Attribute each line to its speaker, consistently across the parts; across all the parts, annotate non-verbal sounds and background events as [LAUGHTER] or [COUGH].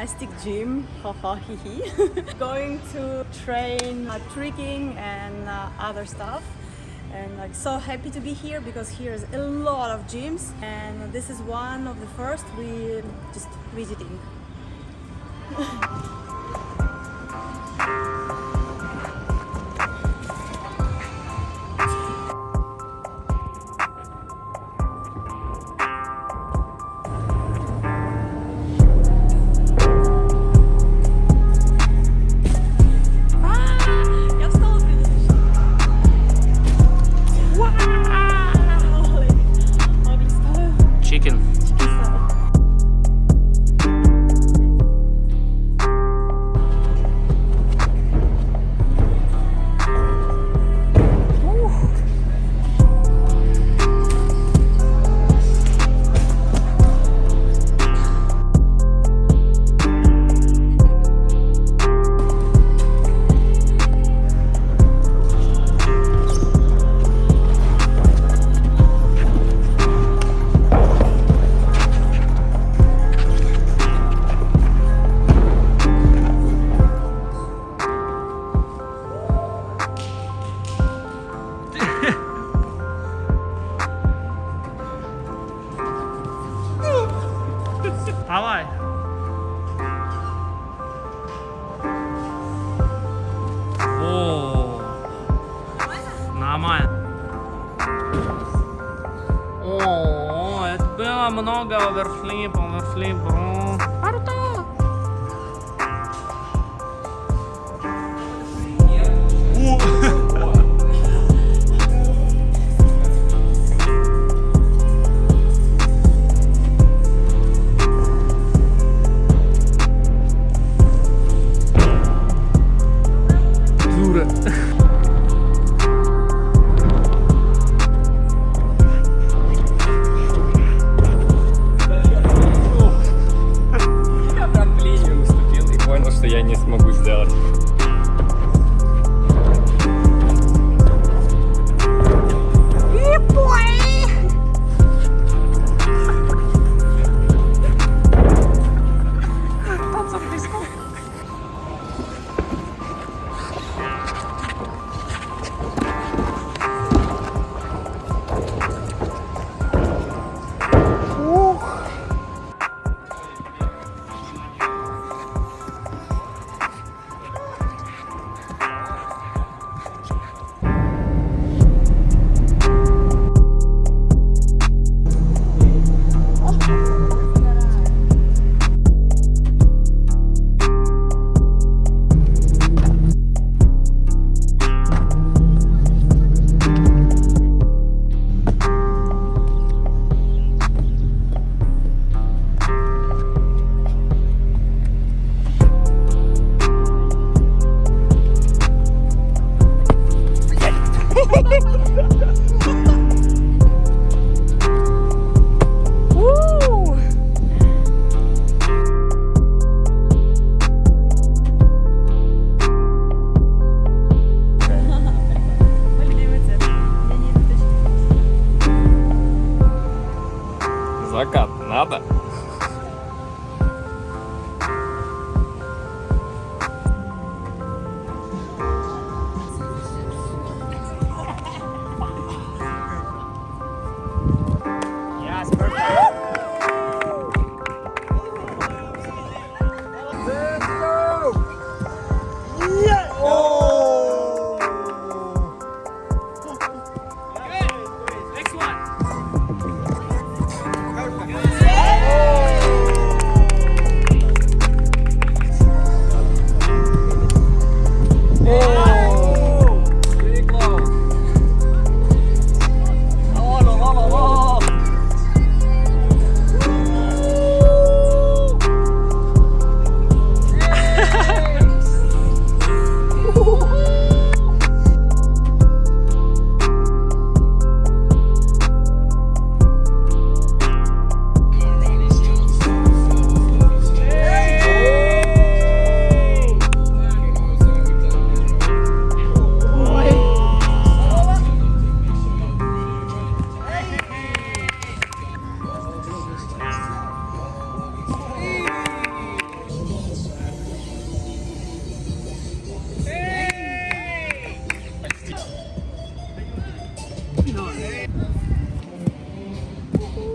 Speaker 1: plastic gym, haha hee. [LAUGHS] Going to train uh, tricking and uh, other stuff. And like so happy to be here because here's a lot of gyms and this is one of the first we just visiting. [LAUGHS]
Speaker 2: chicken. Oh, galera, flimpam,
Speaker 3: flimpam. Para o tal. Tá.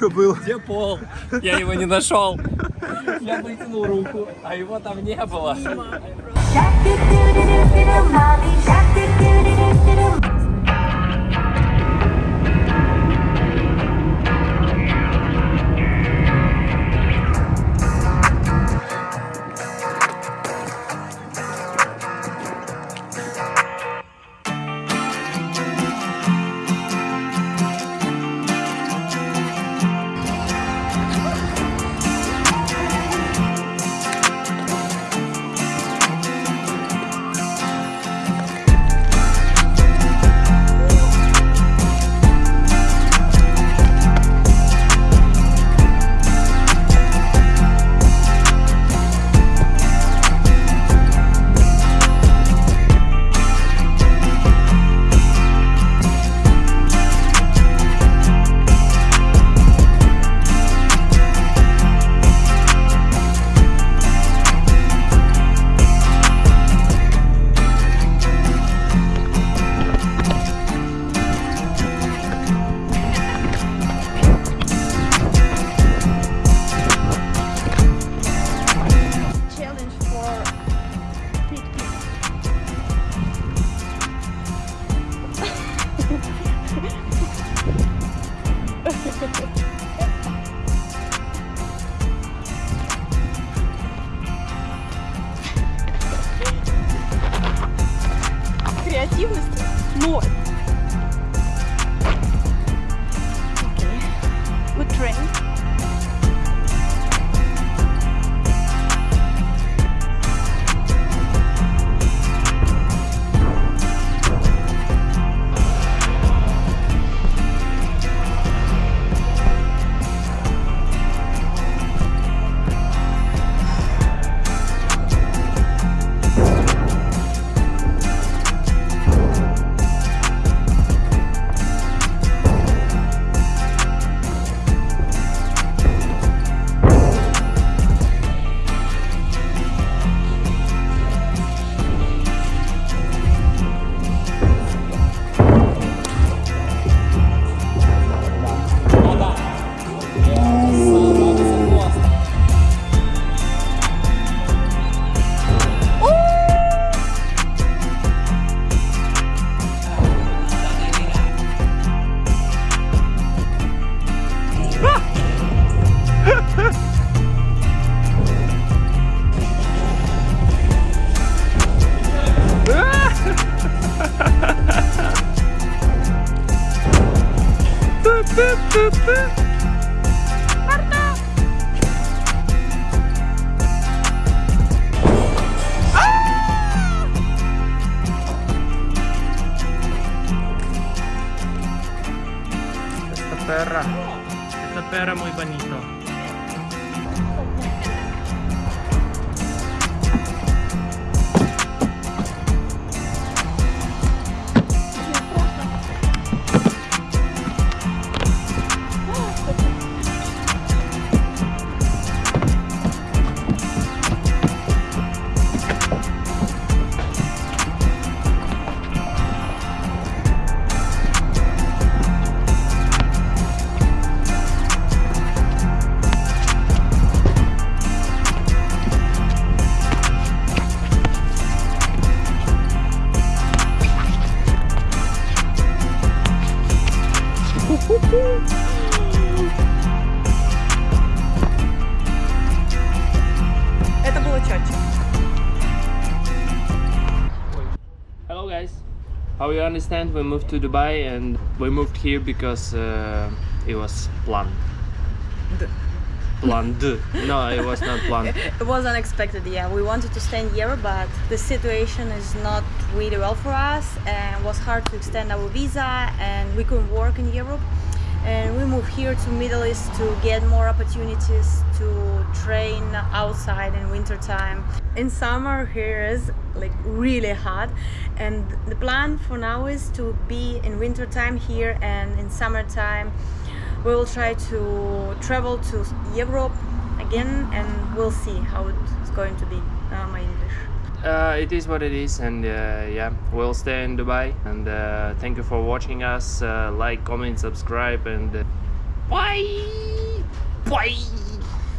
Speaker 3: Что
Speaker 4: было?
Speaker 3: Где пол? Я его не нашел. Я вытянул руку, а его там не было.
Speaker 1: эффективности, но
Speaker 2: Essa perra, essa perra
Speaker 1: é
Speaker 2: muito bonita. How you understand? We moved to Dubai and we moved here because uh, it was planned. Planned. No, it was not planned. [LAUGHS]
Speaker 1: It was unexpected, yeah. We wanted to stay in Europe, but the situation is not really well for us, and it was hard to extend our visa, and we couldn't work in Europe. And we moved here to Middle East to get more opportunities to train outside in winter time. In summer here is like really hot and the plan for now is to be in winter time here and in summertime we will try to travel to Europe again and we'll see how it's going to be uh, my English.
Speaker 2: Uh, it is what it is, and uh, yeah, we'll stay in Dubai. And uh, thank you for watching us. Uh, like, comment, subscribe, and uh, bye. Bye.